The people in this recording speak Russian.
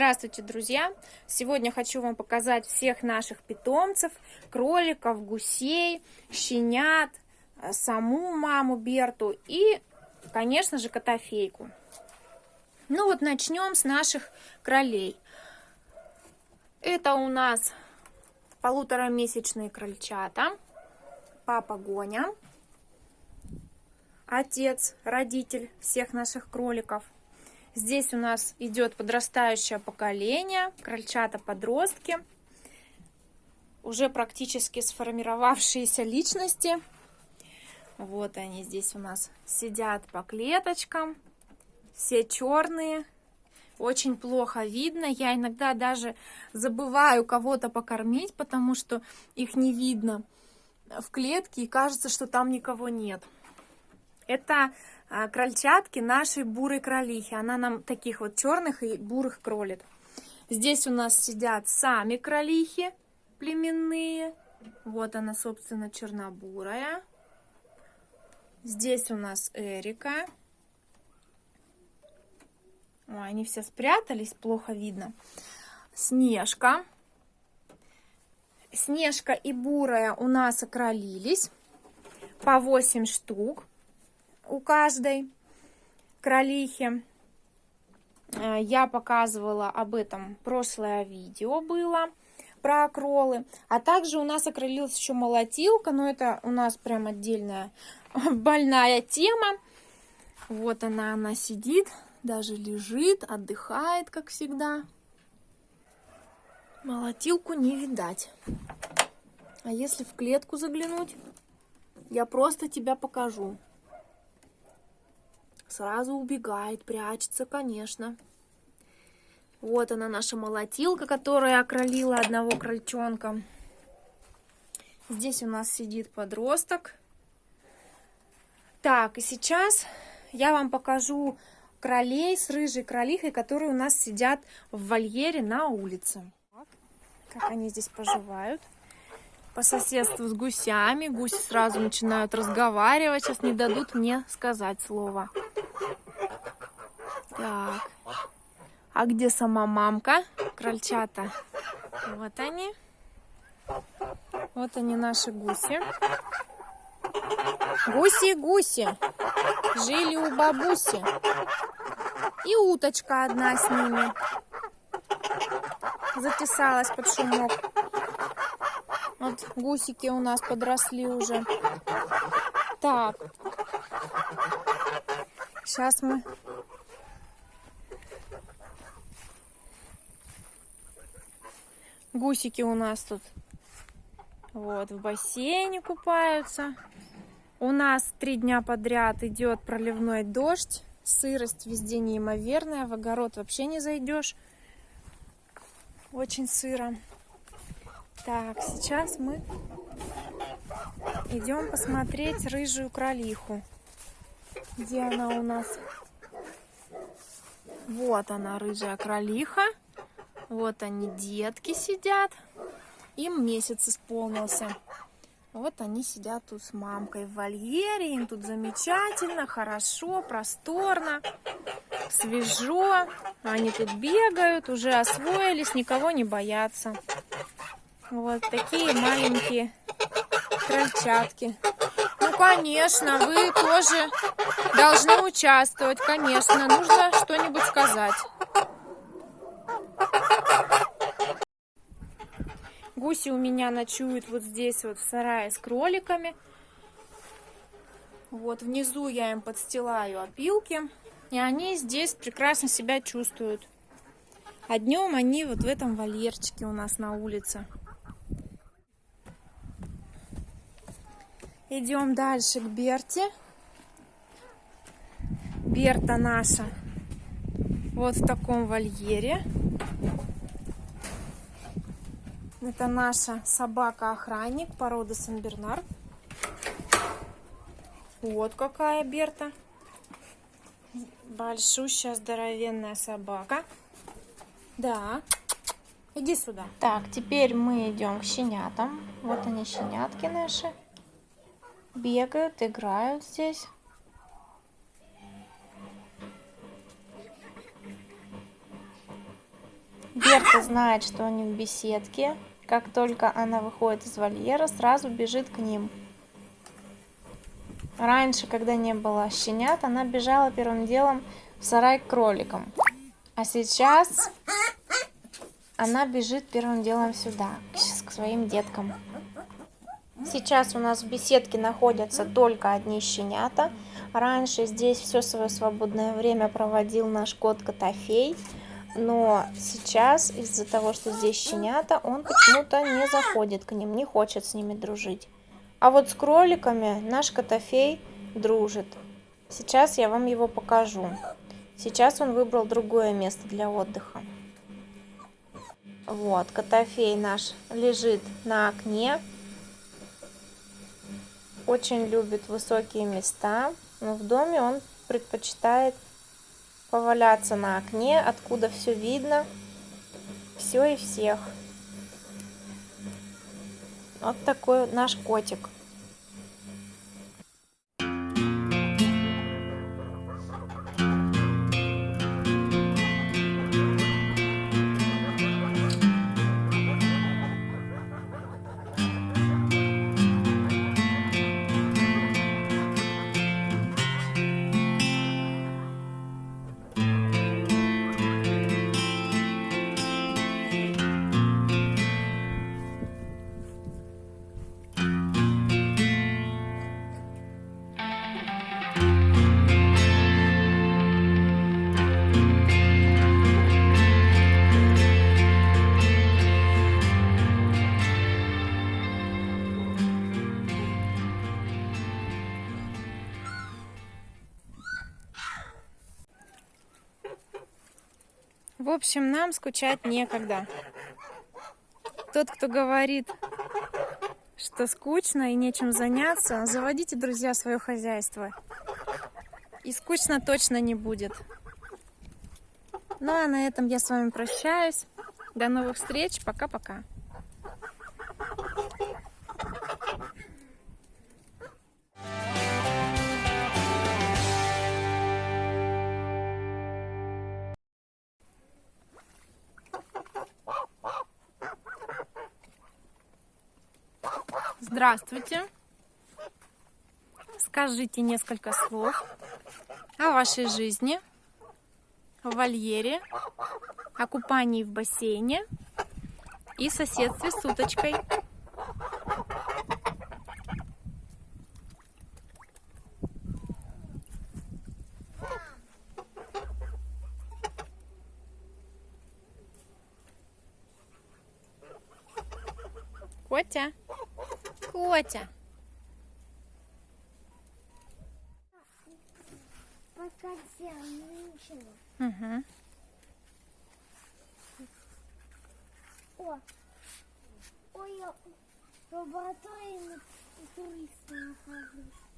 Здравствуйте, друзья! Сегодня хочу вам показать всех наших питомцев, кроликов, гусей, щенят, э, саму маму Берту и, конечно же, котофейку. Ну вот начнем с наших кролей. Это у нас полуторамесячные крольчата, папа Гоня, отец, родитель всех наших кроликов – Здесь у нас идет подрастающее поколение, крольчата-подростки, уже практически сформировавшиеся личности. Вот они здесь у нас сидят по клеточкам, все черные, очень плохо видно. Я иногда даже забываю кого-то покормить, потому что их не видно в клетке и кажется, что там никого нет. Это крольчатки нашей бурой кролихи. Она нам таких вот черных и бурых кролит. Здесь у нас сидят сами кролихи племенные. Вот она, собственно, чернобурая. Здесь у нас Эрика. Ой, они все спрятались, плохо видно. Снежка. Снежка и бурая у нас окролились по 8 штук у каждой кролихи. Э, я показывала об этом прошлое видео было про окролы. А также у нас окрылилась еще молотилка, но это у нас прям отдельная больная тема. Вот она, она сидит, даже лежит, отдыхает, как всегда. Молотилку не видать. А если в клетку заглянуть, я просто тебя покажу. Сразу убегает, прячется, конечно. Вот она, наша молотилка, которая окролила одного крольчонка. Здесь у нас сидит подросток. Так, и сейчас я вам покажу кролей с рыжей кролихой, которые у нас сидят в вольере на улице. Как они здесь поживают. По соседству с гусями. Гуси сразу начинают разговаривать. Сейчас не дадут мне сказать слово. Так. А где сама мамка? Крольчата. Вот они. Вот они наши гуси. Гуси-гуси. Жили у бабуси. И уточка одна с ними. Затесалась под шумок. Вот гусики у нас подросли уже. Так. Сейчас мы Гусики у нас тут вот в бассейне купаются. У нас три дня подряд идет проливной дождь. Сырость везде неимоверная. В огород вообще не зайдешь. Очень сыро. Так, сейчас мы идем посмотреть рыжую кролиху. Где она у нас? Вот она, рыжая кролиха. Вот они, детки сидят. Им месяц исполнился. Вот они сидят тут с мамкой в вольере. Им тут замечательно, хорошо, просторно, свежо. Они тут бегают, уже освоились, никого не боятся. Вот такие маленькие крольчатки. Ну, конечно, вы тоже должны участвовать, конечно. Нужно что-нибудь сказать. Гуси у меня ночуют вот здесь вот в сарае с кроликами. Вот внизу я им подстилаю опилки. И они здесь прекрасно себя чувствуют. А днем они вот в этом вольерчике у нас на улице. Идем дальше к Берте. Берта наша вот в таком вольере. Это наша собака-охранник породы Сен-Бернар. Вот какая Берта. Большущая, здоровенная собака. Да. Иди сюда. Так, теперь мы идем к щенятам. Вот они, щенятки наши. Бегают, играют здесь. Берта знает, что они в беседке. Как только она выходит из вольера, сразу бежит к ним. Раньше, когда не было щенят, она бежала первым делом в сарай к кроликам. А сейчас она бежит первым делом сюда, к своим деткам. Сейчас у нас в беседке находятся только одни щенята. Раньше здесь все свое свободное время проводил наш кот Котофей. Но сейчас из-за того, что здесь щенята, он почему-то не заходит к ним, не хочет с ними дружить. А вот с кроликами наш Котофей дружит. Сейчас я вам его покажу. Сейчас он выбрал другое место для отдыха. Вот, Котофей наш лежит на окне очень любит высокие места, но в доме он предпочитает поваляться на окне, откуда все видно, все и всех. Вот такой наш котик. В общем, нам скучать некогда. Тот, кто говорит, что скучно и нечем заняться, заводите, друзья, свое хозяйство. И скучно точно не будет. Ну а на этом я с вами прощаюсь. До новых встреч. Пока-пока. Здравствуйте. Скажите несколько слов о вашей жизни в вольере, о купании в бассейне и соседстве с уточкой. Котя. Котя. Угу. О, ой, я в лаборатории туриста нахожусь.